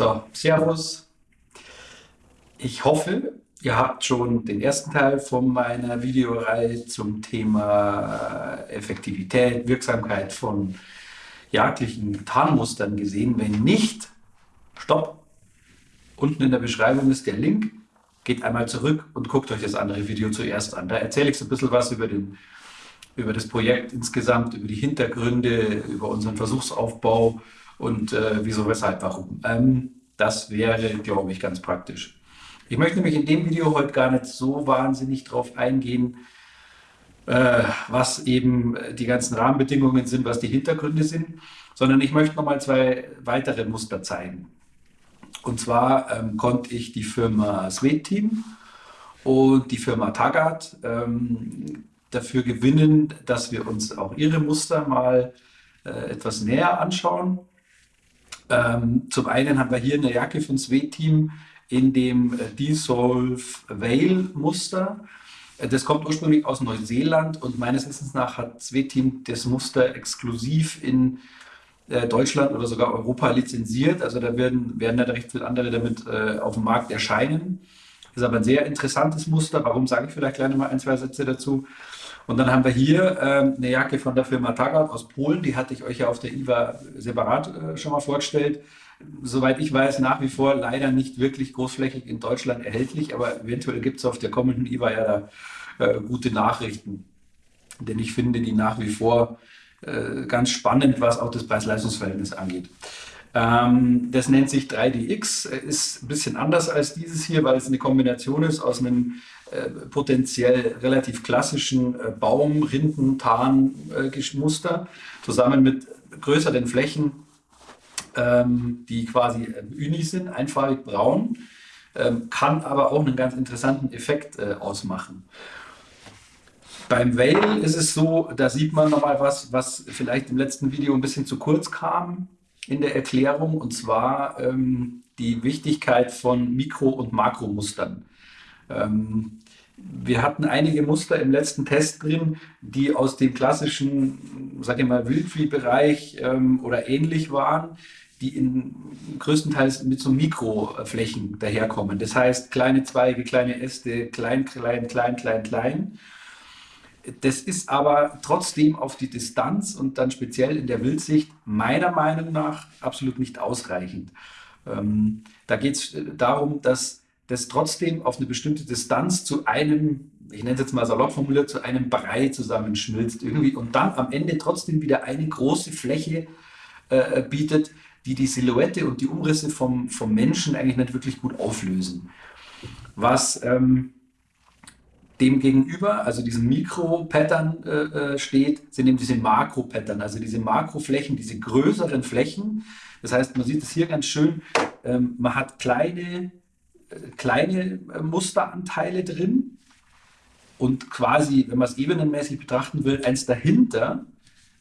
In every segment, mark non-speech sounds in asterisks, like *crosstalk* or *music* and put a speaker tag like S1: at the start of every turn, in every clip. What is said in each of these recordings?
S1: So, Servus. Ich hoffe, ihr habt schon den ersten Teil von meiner Videoreihe zum Thema Effektivität, Wirksamkeit von jagdlichen Tarnmustern gesehen. Wenn nicht, stopp. Unten in der Beschreibung ist der Link. Geht einmal zurück und guckt euch das andere Video zuerst an. Da erzähle ich so ein bisschen was über, den, über das Projekt insgesamt, über die Hintergründe, über unseren Versuchsaufbau und äh, wieso, weshalb, warum. Ähm, das wäre, glaube ich, ganz praktisch. Ich möchte nämlich in dem Video heute gar nicht so wahnsinnig drauf eingehen, äh, was eben die ganzen Rahmenbedingungen sind, was die Hintergründe sind, sondern ich möchte nochmal zwei weitere Muster zeigen. Und zwar ähm, konnte ich die Firma Sweet Team und die Firma Taggart ähm, dafür gewinnen, dass wir uns auch ihre Muster mal äh, etwas näher anschauen. Ähm, zum einen haben wir hier eine Jacke von Sweet Team in dem äh, Dissolve Veil Muster. Äh, das kommt ursprünglich aus Neuseeland und meines Wissens nach hat Sweet Team das Muster exklusiv in äh, Deutschland oder sogar Europa lizenziert. Also da werden, werden da recht viele andere damit äh, auf dem Markt erscheinen. Das ist aber ein sehr interessantes Muster. Warum sage ich vielleicht gleich noch mal ein, zwei Sätze dazu? Und dann haben wir hier ähm, eine Jacke von der Firma Taggart aus Polen. Die hatte ich euch ja auf der IWA separat äh, schon mal vorgestellt. Soweit ich weiß, nach wie vor leider nicht wirklich großflächig in Deutschland erhältlich, aber eventuell gibt es auf der kommenden IWA ja da äh, gute Nachrichten. Denn ich finde die nach wie vor äh, ganz spannend, was auch das Preis-Leistungs-Verhältnis angeht. Ähm, das nennt sich 3DX, ist ein bisschen anders als dieses hier, weil es eine Kombination ist aus einem äh, potenziell relativ klassischen äh, Baum-, Rinden-, Tarn-Muster zusammen mit größeren Flächen, ähm, die quasi äh, uni sind, einfarbig braun, ähm, kann aber auch einen ganz interessanten Effekt äh, ausmachen. Beim Veil ist es so, da sieht man nochmal was, was vielleicht im letzten Video ein bisschen zu kurz kam in der Erklärung, und zwar ähm, die Wichtigkeit von Mikro- und Makromustern. Ähm, wir hatten einige Muster im letzten Test drin, die aus dem klassischen, sag ich mal, Wildviehbereich ähm, oder ähnlich waren, die in größtenteils mit so Mikroflächen daherkommen. Das heißt, kleine Zweige, kleine Äste, klein, klein, klein, klein, klein. Das ist aber trotzdem auf die Distanz und dann speziell in der Wildsicht meiner Meinung nach absolut nicht ausreichend. Ähm, da geht es darum, dass das trotzdem auf eine bestimmte Distanz zu einem, ich nenne es jetzt mal salopp formuliert, zu einem Brei zusammenschmilzt irgendwie und dann am Ende trotzdem wieder eine große Fläche äh, bietet, die die Silhouette und die Umrisse vom, vom Menschen eigentlich nicht wirklich gut auflösen. Was ähm, dem gegenüber, also diesem Mikro-Pattern äh, äh steht, sind eben diese Makro-Pattern, also diese Makroflächen, diese größeren Flächen. Das heißt, man sieht es hier ganz schön, ähm, man hat kleine kleine äh, Musteranteile drin und quasi, wenn man es ebenenmäßig betrachten will, eins dahinter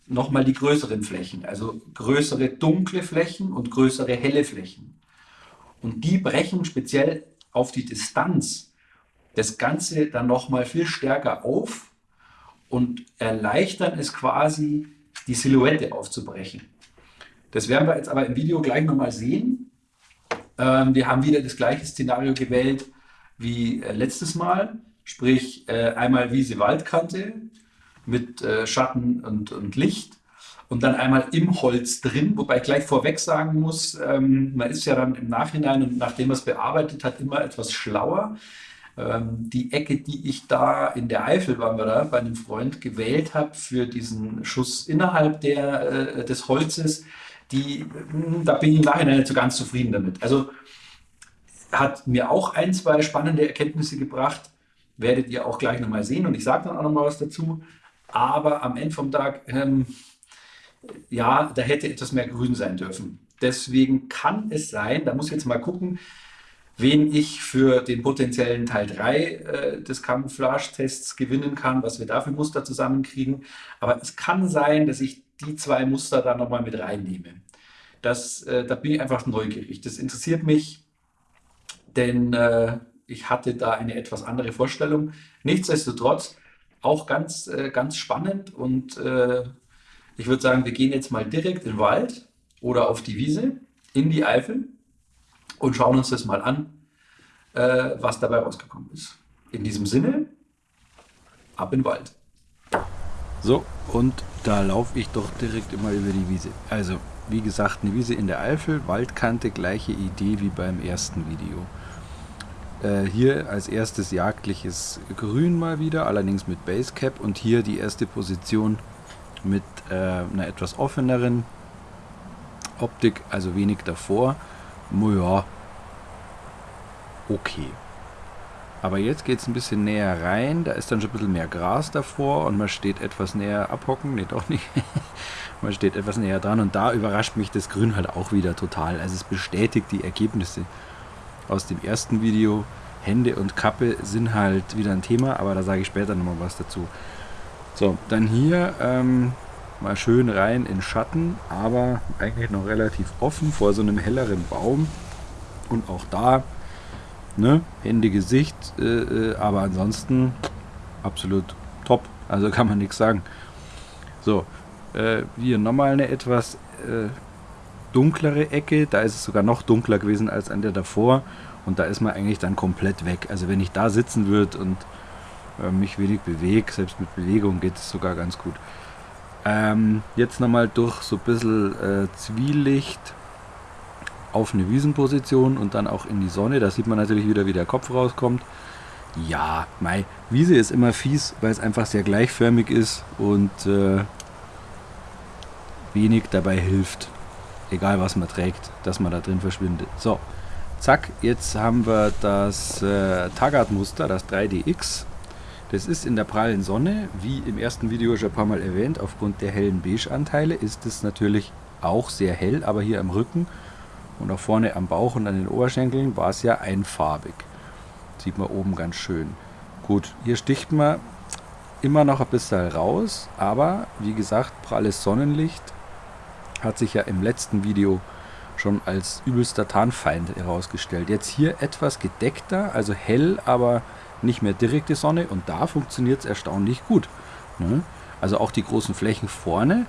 S1: nochmal die größeren Flächen, also größere dunkle Flächen und größere helle Flächen. Und die brechen speziell auf die Distanz das Ganze dann nochmal viel stärker auf und erleichtern es quasi, die Silhouette aufzubrechen. Das werden wir jetzt aber im Video gleich nochmal sehen. Ähm, wir haben wieder das gleiche Szenario gewählt wie äh, letztes Mal, sprich äh, einmal Wiese-Waldkante mit äh, Schatten und, und Licht und dann einmal im Holz drin, wobei ich gleich vorweg sagen muss, ähm, man ist ja dann im Nachhinein und nachdem man es bearbeitet hat, immer etwas schlauer. Ähm, die Ecke, die ich da in der Eifel, waren wir da, bei einem Freund gewählt habe für diesen Schuss innerhalb der, des Holzes, die, da bin ich im Nachhinein nicht so ganz zufrieden damit. Also hat mir auch ein, zwei spannende Erkenntnisse gebracht, werdet ihr auch gleich nochmal sehen und ich sage dann auch nochmal was dazu. Aber am Ende vom Tag, ähm, ja, da hätte etwas mehr grün sein dürfen. Deswegen kann es sein, da muss ich jetzt mal gucken, wen ich für den potenziellen Teil 3 äh, des Camouflage-Tests gewinnen kann, was wir da für Muster zusammenkriegen. Aber es kann sein, dass ich die zwei Muster da nochmal mit reinnehme. Das, äh, da bin ich einfach neugierig. Das interessiert mich, denn äh, ich hatte da eine etwas andere Vorstellung. Nichtsdestotrotz auch ganz, äh, ganz spannend und äh, ich würde sagen, wir gehen jetzt mal direkt in den Wald oder auf die Wiese, in die Eifel und schauen uns das mal an, äh, was dabei rausgekommen ist. In diesem Sinne, ab in den Wald.
S2: So, und da laufe ich doch direkt immer über die Wiese. Also, wie gesagt, eine Wiese in der Eifel, Waldkante, gleiche Idee wie beim ersten Video. Äh, hier als erstes jagdliches Grün mal wieder, allerdings mit Basecap und hier die erste Position mit äh, einer etwas offeneren Optik, also wenig davor. Ja, okay. Aber jetzt geht es ein bisschen näher rein, da ist dann schon ein bisschen mehr Gras davor und man steht etwas näher abhocken, nee doch nicht, *laughs* man steht etwas näher dran und da überrascht mich das Grün halt auch wieder total. Also es bestätigt die Ergebnisse aus dem ersten Video. Hände und Kappe sind halt wieder ein Thema, aber da sage ich später nochmal was dazu. So, dann hier ähm, mal schön rein in Schatten, aber eigentlich noch relativ offen vor so einem helleren Baum. Und auch da, ne, Hände, Gesicht, äh, äh aber ansonsten absolut top. Also kann man nichts sagen. So, äh, hier nochmal eine etwas äh, dunklere Ecke. Da ist es sogar noch dunkler gewesen als an der davor. Und da ist man eigentlich dann komplett weg. Also wenn ich da sitzen würde und äh, mich wenig bewege, selbst mit Bewegung geht es sogar ganz gut. Ähm, jetzt nochmal durch so ein bisschen äh, Zwielicht auf eine Wiesenposition und dann auch in die Sonne. Da sieht man natürlich wieder, wie der Kopf rauskommt. Ja, mei, Wiese ist immer fies, weil es einfach sehr gleichförmig ist und äh, wenig dabei hilft. Egal was man trägt, dass man da drin verschwindet. So, zack, jetzt haben wir das äh, Taggart-Muster, das 3DX. Das ist in der prallen Sonne, wie im ersten Video schon ein paar Mal erwähnt, aufgrund der hellen Beige-Anteile ist es natürlich auch sehr hell, aber hier am Rücken und auch vorne am Bauch und an den Oberschenkeln war es ja einfarbig. Sieht man oben ganz schön. Gut, hier sticht man immer noch ein bisschen raus, aber wie gesagt, pralles Sonnenlicht hat sich ja im letzten Video schon als übelster Tarnfeind herausgestellt. Jetzt hier etwas gedeckter, also hell, aber nicht mehr direkte Sonne und da funktioniert es erstaunlich gut. Ne? Also auch die großen Flächen vorne,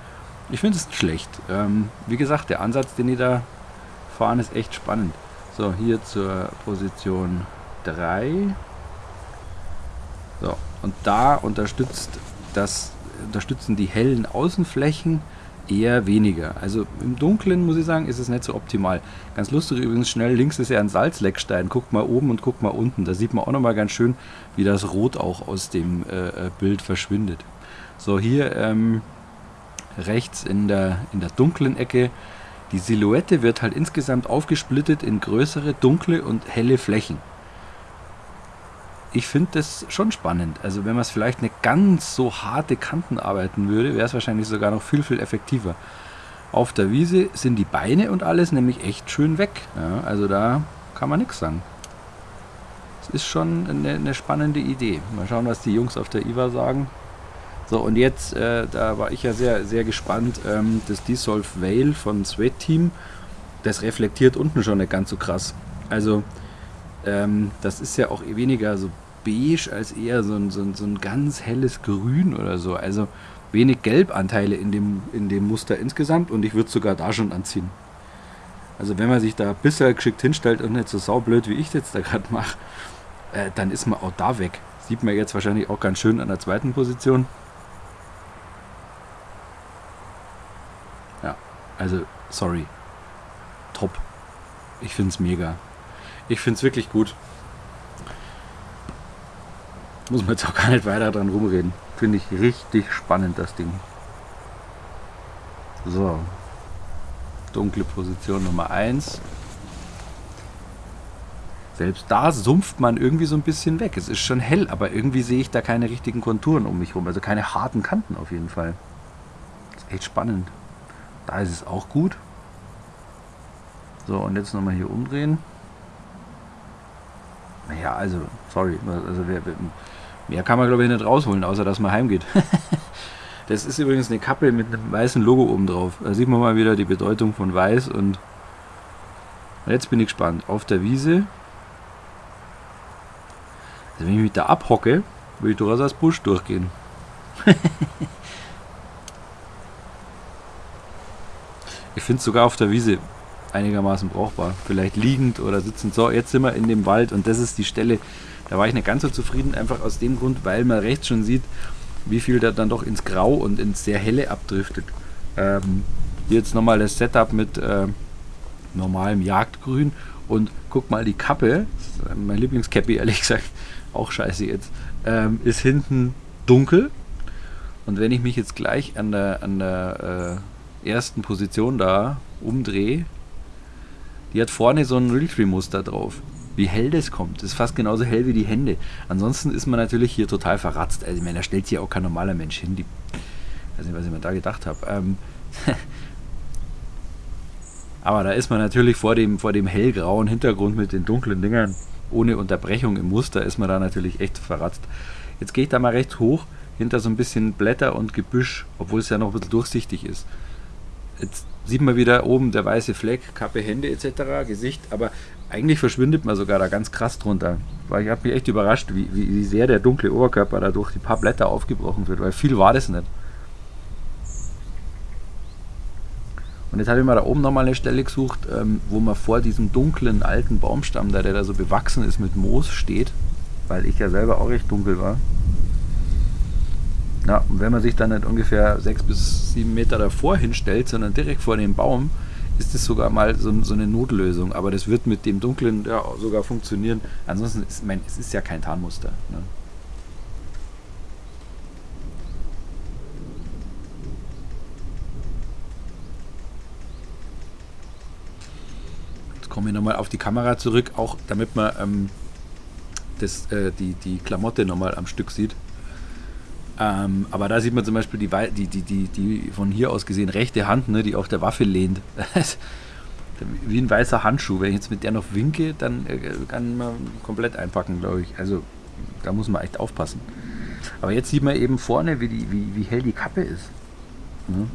S2: ich finde es schlecht. Ähm, wie gesagt, der Ansatz, den ich da fahren, ist echt spannend. So, hier zur Position 3. So, und da unterstützt das, unterstützen die hellen Außenflächen eher weniger. Also im Dunkeln muss ich sagen, ist es nicht so optimal. Ganz lustig übrigens, schnell links ist ja ein Salzleckstein. Guckt mal oben und guckt mal unten. Da sieht man auch nochmal ganz schön, wie das Rot auch aus dem äh, äh, Bild verschwindet. So, hier ähm, rechts in der, in der dunklen Ecke. Die Silhouette wird halt insgesamt aufgesplittet in größere, dunkle und helle Flächen ich finde das schon spannend. Also wenn man es vielleicht eine ganz so harte Kanten arbeiten würde, wäre es wahrscheinlich sogar noch viel, viel effektiver. Auf der Wiese sind die Beine und alles nämlich echt schön weg. Ja, also da kann man nichts sagen. Es ist schon eine, eine, spannende Idee. Mal schauen, was die Jungs auf der IWA sagen. So, und jetzt, äh, da war ich ja sehr, sehr gespannt, ähm, das Dissolve Veil von Sweat Team, das reflektiert unten schon nicht ganz so krass. Also, ähm, das ist ja auch weniger so beige als eher so ein, so, ein, so ein ganz helles Grün oder so. Also wenig Gelbanteile in dem, in dem Muster insgesamt und ich würde es sogar da schon anziehen. Also wenn man sich da bisher geschickt hinstellt und nicht so saublöd wie ich jetzt da gerade mache, äh, dann ist man auch da weg. Sieht man jetzt wahrscheinlich auch ganz schön an der zweiten Position. Also sorry. Top. Ich finde es mega. Ich finde es wirklich gut. Muss man jetzt auch gar nicht weiter dran rumreden. Finde ich richtig spannend, das Ding. So. Dunkle Position Nummer 1. Selbst da sumpft man irgendwie so ein bisschen weg. Es ist schon hell, aber irgendwie sehe ich da keine richtigen Konturen um mich rum. Also keine harten Kanten auf jeden Fall. Das ist echt spannend. Da ist auch gut. So, und jetzt nochmal hier umdrehen. Naja, also, sorry. Also, wer, mehr kann man, glaube ich, nicht rausholen, außer dass man heimgeht. *laughs* das ist übrigens eine Kappe mit einem weißen Logo oben drauf. Da sieht man mal wieder die Bedeutung von weiß und jetzt bin ich gespannt. Auf der Wiese, also wenn ich mich da abhocke, würde ich durchaus als Busch durchgehen. *laughs* ich finde es sogar auf der Wiese einigermaßen brauchbar. Vielleicht liegend oder sitzend. So, jetzt sind wir in dem Wald und das ist die Stelle, da war ich nicht ganz so zufrieden, einfach aus dem Grund, weil man rechts schon sieht, wie viel da dann doch ins Grau und ins sehr helle abdriftet. Ähm, hier jetzt nochmal das Setup mit äh, normalem Jagdgrün und guck mal die Kappe, mein Lieblingscappy ehrlich gesagt, auch scheiße jetzt, ähm, ist hinten dunkel und wenn ich mich jetzt gleich an der, an der äh, ersten Position da umdrehe, die hat vorne so ein Realtree-Muster drauf. Wie hell das kommt, das ist fast genauso hell wie die Hände. Ansonsten ist man natürlich hier total verratzt. Also ich meine, da stellt sich ja auch kein normaler Mensch hin. Ich weiß nicht, was ich mir da gedacht habe. Ähm, *laughs* aber da ist man natürlich vor dem, vor dem hellgrauen Hintergrund mit den dunklen Dingern ohne Unterbrechung im Muster ist man da natürlich echt verratzt. Jetzt gehe ich da mal rechts hoch hinter so ein bisschen Blätter und Gebüsch, obwohl es ja noch ein bisschen durchsichtig ist. Jetzt sieht man wieder oben der weiße Fleck, Kappe, Hände etc., Gesicht, aber eigentlich verschwindet man sogar da ganz krass drunter. Weil ich habe mich echt überrascht, wie, wie, sehr der dunkle Oberkörper da durch die paar Blätter aufgebrochen wird, weil viel war das nicht. Und jetzt habe ich mal da oben nochmal eine Stelle gesucht, ähm, wo man vor diesem dunklen alten Baumstamm, der da so bewachsen ist mit Moos, steht, weil ich ja selber auch recht dunkel war. Ja, und wenn man sich dann nicht ungefähr sechs bis sieben Meter davor hinstellt, sondern direkt vor dem Baum, ist das sogar mal so, so, eine Notlösung. Aber das wird mit dem Dunklen ja sogar funktionieren. Ansonsten ist mein, es ist ja kein Tarnmuster. Ne? Jetzt komme ich nochmal auf die Kamera zurück, auch damit man ähm, das, äh, die, die Klamotte nochmal am Stück sieht. Ähm, aber da sieht man zum Beispiel die, die, die, die, die von hier aus gesehen rechte Hand, ne, die auf der Waffe lehnt. *laughs* Wie ein weißer Handschuh. Wenn ich jetzt mit der noch winke, dann äh, kann man komplett einpacken, glaube ich. Also da muss man echt aufpassen. Aber jetzt sieht man eben vorne, wie, die, wie, wie hell die Kappe ist. Ne?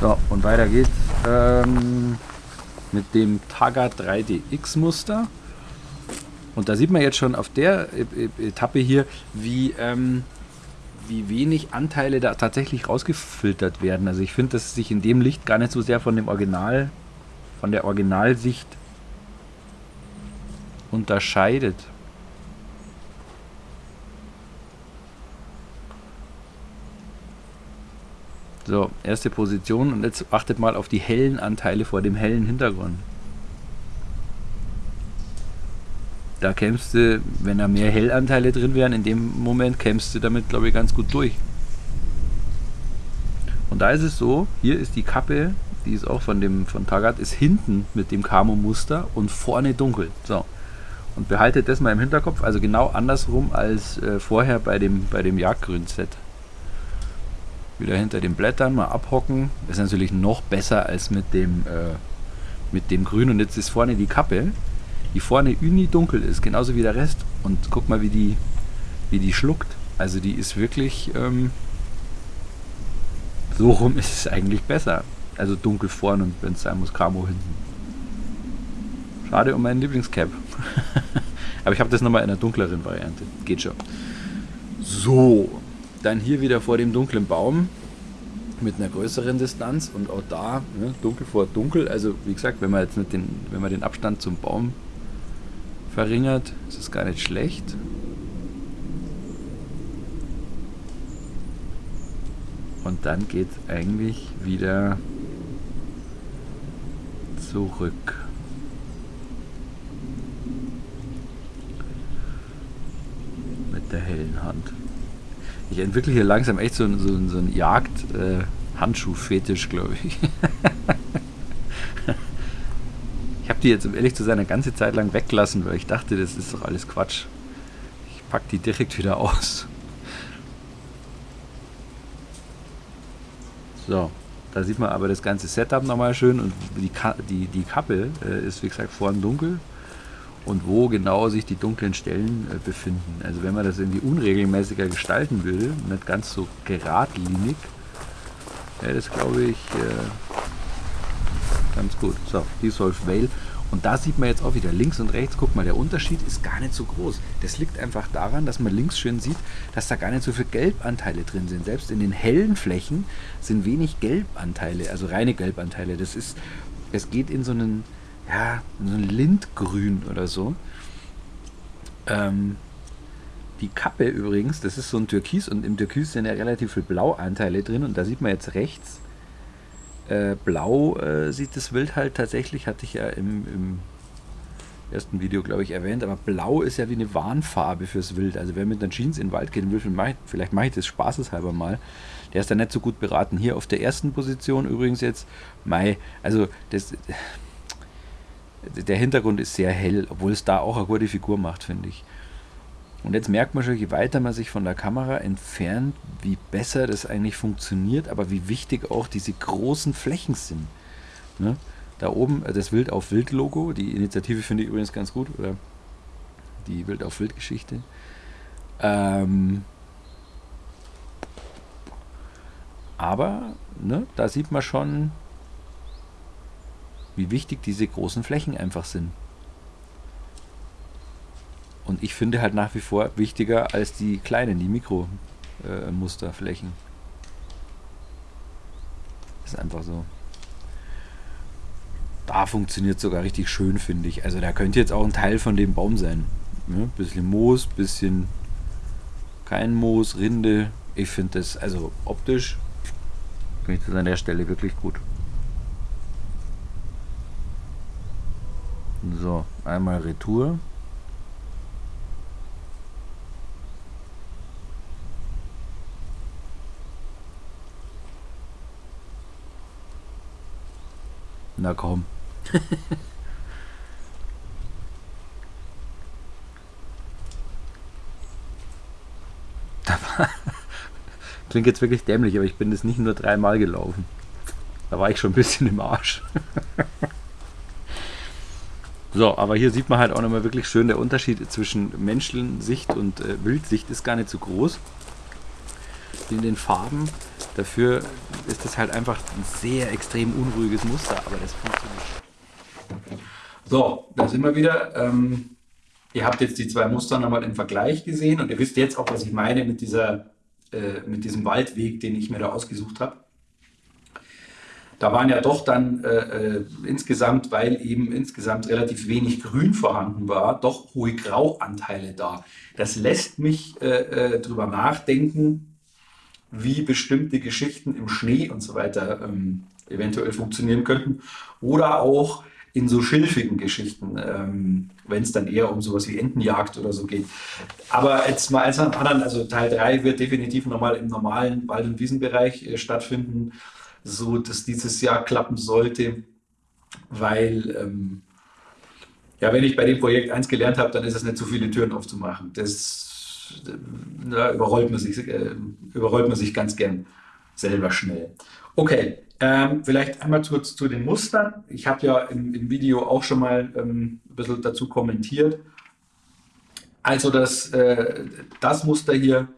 S2: So, und weiter geht's ähm, mit dem Taga 3DX Muster. Und da sieht man jetzt schon auf der Etappe hier, wie, ähm, wie wenig Anteile da tatsächlich rausgefiltert werden. Also ich finde, dass sich in dem Licht gar nicht so sehr von dem Original, von der Originalsicht unterscheidet. So, erste Position und jetzt achtet mal auf die hellen Anteile vor dem hellen Hintergrund. Da kämpfst du, wenn da mehr Hellanteile drin wären, in dem Moment kämpfst du damit, glaube ich, ganz gut durch. Und da ist es so, hier ist die Kappe, die ist auch von dem von Tagat, ist hinten mit dem Camo-Muster und vorne dunkel. So. Und behaltet das mal im Hinterkopf, also genau andersrum als äh, vorher bei dem, bei dem Jagdgrün-Set wieder hinter den Blättern mal abhocken. Ist natürlich noch besser als mit dem, äh, mit dem Grün. Und jetzt ist vorne die Kappe, die vorne uni dunkel ist, genauso wie der Rest. Und guck mal, wie die, wie die schluckt. Also die ist wirklich, ähm, so rum ist es eigentlich besser. Also dunkel vorne und wenn es sein muss, Camo hinten. Schade um meinen Lieblingscap. *laughs* Aber ich habe das nochmal in einer dunkleren Variante. Geht schon. So, dann hier wieder vor dem dunklen Baum mit einer größeren Distanz und auch da ne, dunkel vor dunkel. Also wie gesagt, wenn man jetzt nicht den, wenn man den Abstand zum Baum verringert, ist es gar nicht schlecht. Und dann geht es eigentlich wieder zurück. Mit der hellen Hand. Ich entwickle hier langsam echt so, so, so einen Jagd-Handschuh-Fetisch, äh, glaube ich. *laughs* ich habe die jetzt, um ehrlich zu sein, eine ganze Zeit lang weglassen, weil ich dachte, das ist doch alles Quatsch. Ich packe die direkt wieder aus. So, da sieht man aber das ganze Setup nochmal schön und die, Ka die, die Kappe äh, ist wie gesagt vorn dunkel und wo genau sich die dunklen Stellen äh, befinden. Also wenn man das irgendwie unregelmäßiger gestalten will, nicht ganz so geradlinig, wäre das glaube ich äh, ganz gut. So, Dissolve Veil. Und da sieht man jetzt auch wieder links und rechts, guck mal, der Unterschied ist gar nicht so groß. Das liegt einfach daran, dass man links schön sieht, dass da gar nicht so viele Gelbanteile drin sind. Selbst in den hellen Flächen sind wenig Gelbanteile, also reine Gelbanteile. Das ist, es geht in so einen, ja, so ein Lindgrün oder so. Ähm, die Kappe übrigens, das ist so ein Türkis und im Türkis sind ja relativ viele Blauanteile drin und da sieht man jetzt rechts, äh, blau äh, sieht das Wild halt tatsächlich, hatte ich ja im, im ersten Video, glaube ich, erwähnt, aber blau ist ja wie eine Warnfarbe fürs Wild. Also wer mit einer Jeans in den Wald gehen will, vielleicht mache ich das spaßeshalber mal, der ist da nicht so gut beraten. Hier auf der ersten Position übrigens jetzt, Mai, also das, der Hintergrund ist sehr hell, obwohl es da auch eine gute Figur macht, finde ich. Und jetzt merkt man schon, je weiter man sich von der Kamera entfernt, wie besser das eigentlich funktioniert, aber wie wichtig auch diese großen Flächen sind. Ne? Da oben äh, das Wild auf Wild Logo, die Initiative finde ich übrigens ganz gut, oder die Wild auf Wild Geschichte. Ähm aber ne, da sieht man schon, wie wichtig diese großen Flächen einfach sind. Und ich finde halt nach wie vor wichtiger als die kleinen, die Mikromusterflächen. Äh, ist einfach so. Da funktioniert sogar richtig schön, finde ich. Also da könnte jetzt auch ein Teil von dem Baum sein. Ne? Bisschen Moos, bisschen kein Moos, Rinde. Ich finde das, also optisch, finde ich das an der Stelle wirklich gut. So, einmal Retour. Na komm. *laughs* Klingt jetzt wirklich dämlich, aber ich bin das nicht nur dreimal gelaufen. Da war ich schon ein bisschen im Arsch. *laughs* so, aber hier sieht man halt auch nochmal wirklich schön, der Unterschied zwischen Menschensicht und äh, Wildsicht ist gar nicht so groß. In den Farben Dafür ist das halt einfach ein sehr extrem unruhiges Muster, aber das funktioniert.
S1: So, da sind wir wieder. Ähm, ihr habt jetzt die zwei Muster nochmal im Vergleich gesehen und ihr wisst jetzt auch, was ich meine mit, dieser, äh, mit diesem Waldweg, den ich mir da ausgesucht habe. Da waren ja doch dann äh, äh, insgesamt, weil eben insgesamt relativ wenig Grün vorhanden war, doch hohe Grauanteile da. Das lässt mich äh, äh drüber nachdenken, wie bestimmte Geschichten im Schnee und so weiter ähm, eventuell funktionieren könnten. Oder auch in so schilfigen Geschichten, ähm, wenn es dann eher um sowas wie Entenjagd oder so geht. Aber jetzt mal eins nach anderen, also Teil 3 wird definitiv nochmal im normalen Wald- und Wiesenbereich äh, stattfinden, so dass dieses Jahr klappen sollte, weil ähm, ja, wenn ich bei dem Projekt eins gelernt habe, dann ist es nicht so viele Türen aufzumachen. Das da überrollt man sich, äh, überrollt man sich ganz gern selber schnell. Okay, ähm, vielleicht einmal zu, zu den Mustern. Ich habe ja im, im, Video auch schon mal ähm, ein bisschen dazu kommentiert. Also das, äh, das Muster hier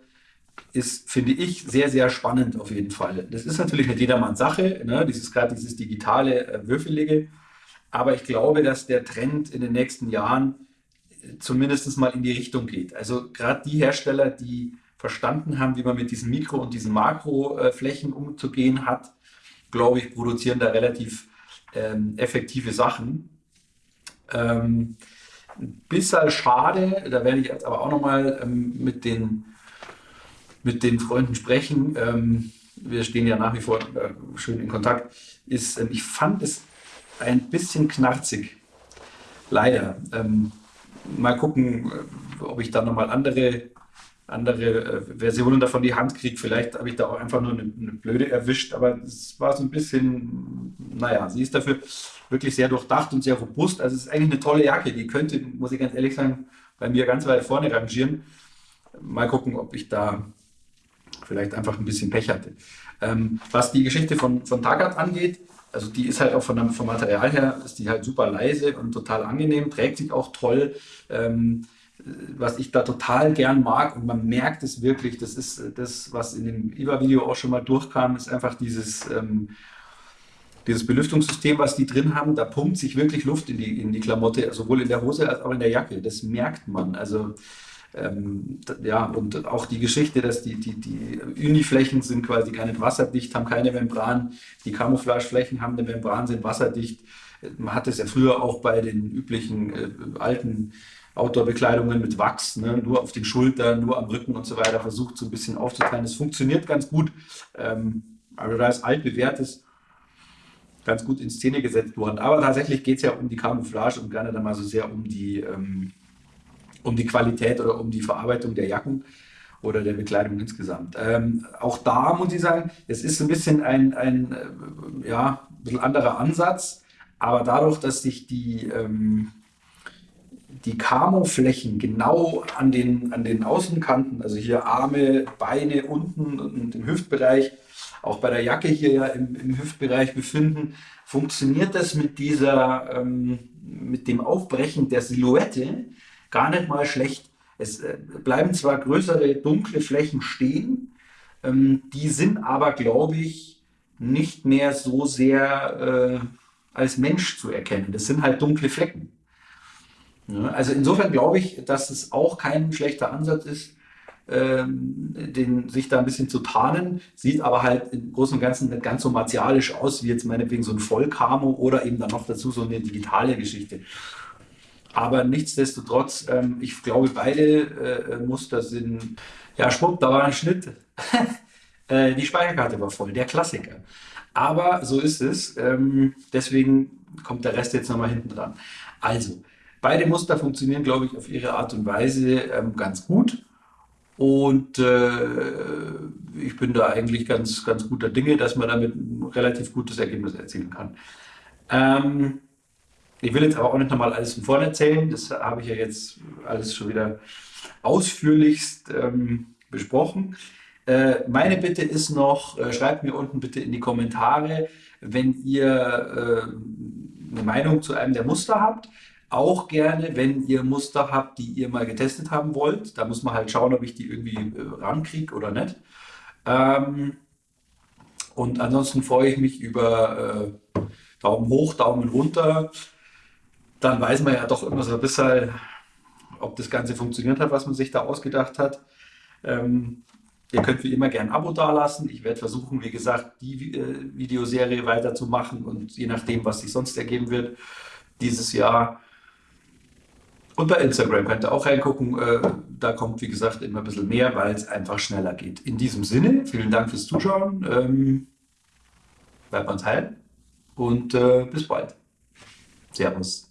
S1: ist, finde ich, sehr, sehr spannend auf jeden Fall. Das ist natürlich nicht jedermanns Sache, ne? dieses gerade dieses digitale, äh, würfelige. Aber ich glaube, dass der Trend in den nächsten Jahren zumindest mal in die Richtung geht. Also gerade die Hersteller, die verstanden haben, wie man mit diesen Mikro- und diesen Makroflächen umzugehen hat, glaube ich, produzieren da relativ ähm, effektive Sachen. Ähm, ein bisschen schade, da werde ich jetzt aber auch nochmal ähm, mit, den, mit den Freunden sprechen. Ähm, wir stehen ja nach wie vor äh, schön in Kontakt. Ist, ähm, ich fand es ein bisschen knarzig. Leider. Ähm, mal gucken, äh, ob ich da nochmal andere, andere äh, Versionen davon die Hand kriege. Vielleicht habe ich da auch einfach nur eine, eine blöde erwischt, aber es war so ein bisschen, naja, sie ist dafür wirklich sehr durchdacht und sehr robust. Also es ist eigentlich eine tolle Jacke. Die könnte, muss ich ganz ehrlich sagen, bei mir ganz weit vorne rangieren. Mal gucken, ob ich da vielleicht einfach ein bisschen Pech hatte. Ähm, was die Geschichte von, von Tagat angeht, also die ist halt auch von, vom Material her, ist die halt super leise und total angenehm, trägt sich auch toll. Ähm, was ich da total gern mag und man merkt es wirklich, das ist das, was in dem IWA-Video auch schon mal durchkam, ist einfach dieses, ähm, dieses Belüftungssystem, was die drin haben, da pumpt sich wirklich Luft in die, in die Klamotte, sowohl in der Hose als auch in der Jacke. Das merkt man. Also ähm, ja, und auch die Geschichte, dass die, die, die Uniflächen sind quasi gar nicht wasserdicht, haben keine Membran, die Camouflageflächen haben eine Membran, sind wasserdicht. Man hat es ja früher auch bei den üblichen äh, alten Outdoor-Bekleidungen mit Wachs, ne? nur auf den Schultern, nur am Rücken und so weiter, versucht so ein bisschen aufzuteilen. Das funktioniert ganz gut. Ähm, also da ist altbewährtes ganz gut in Szene gesetzt worden. Aber tatsächlich geht es ja um die Camouflage und gar nicht einmal so sehr um die, ähm, um die Qualität oder um die Verarbeitung der Jacken oder der Bekleidung insgesamt. Ähm, auch da muss ich sagen, es ist ein bisschen ein, ein äh, ja, ein bisschen anderer Ansatz, aber dadurch, dass sich die, ähm, die Camo-Flächen genau an den, an den Außenkanten, also hier Arme, Beine unten und im Hüftbereich, auch bei der Jacke hier ja im, im Hüftbereich befinden, funktioniert das mit dieser, ähm, mit dem Aufbrechen der Silhouette gar nicht mal schlecht. Es äh, bleiben zwar größere dunkle Flächen stehen, ähm, die sind aber, glaube ich, nicht mehr so sehr äh, als Mensch zu erkennen. Das sind halt dunkle Flecken. Ja, also insofern glaube ich, dass es auch kein schlechter Ansatz ist, ähm, den, sich da ein bisschen zu tarnen, sieht aber halt im Großen und Ganzen nicht ganz so martialisch aus, wie jetzt meinetwegen so ein Vollkamo oder eben dann noch dazu so eine digitale Geschichte. Aber nichtsdestotrotz, ähm, ich glaube, beide äh, Muster sind, ja, schwupp, da war ein Schnitt. *laughs* äh, die Speicherkarte war voll, der Klassiker. Aber so ist es. Ähm, deswegen kommt der Rest jetzt nochmal hinten dran. Also, beide Muster funktionieren, glaube ich, auf ihre Art und Weise ähm, ganz gut. Und äh, ich bin da eigentlich ganz, ganz guter Dinge, dass man damit ein relativ gutes Ergebnis erzielen kann. Ähm, ich will jetzt aber auch nicht nochmal alles von vorne erzählen. Das habe ich ja jetzt alles schon wieder ausführlichst ähm, besprochen. Äh, meine Bitte ist noch, äh, schreibt mir unten bitte in die Kommentare, wenn ihr äh, eine Meinung zu einem der Muster habt. Auch gerne, wenn ihr Muster habt, die ihr mal getestet haben wollt. Da muss man halt schauen, ob ich die irgendwie äh, rankriege oder nicht. Ähm, und ansonsten freue ich mich über äh, Daumen hoch, Daumen runter. Dann weiß man ja doch immer so ein bisschen, ob das Ganze funktioniert hat, was man sich da ausgedacht hat. Ähm, ihr könnt wie immer gerne ein Abo dalassen. Ich werde versuchen, wie gesagt, die äh, Videoserie weiterzumachen und je nachdem, was sich sonst ergeben wird, dieses Jahr und bei Instagram könnt ihr auch reingucken. Äh, da kommt, wie gesagt, immer ein bisschen mehr, weil es einfach schneller geht. In diesem Sinne, vielen Dank fürs Zuschauen. Ähm, bleibt uns heil und äh, bis bald. Servus.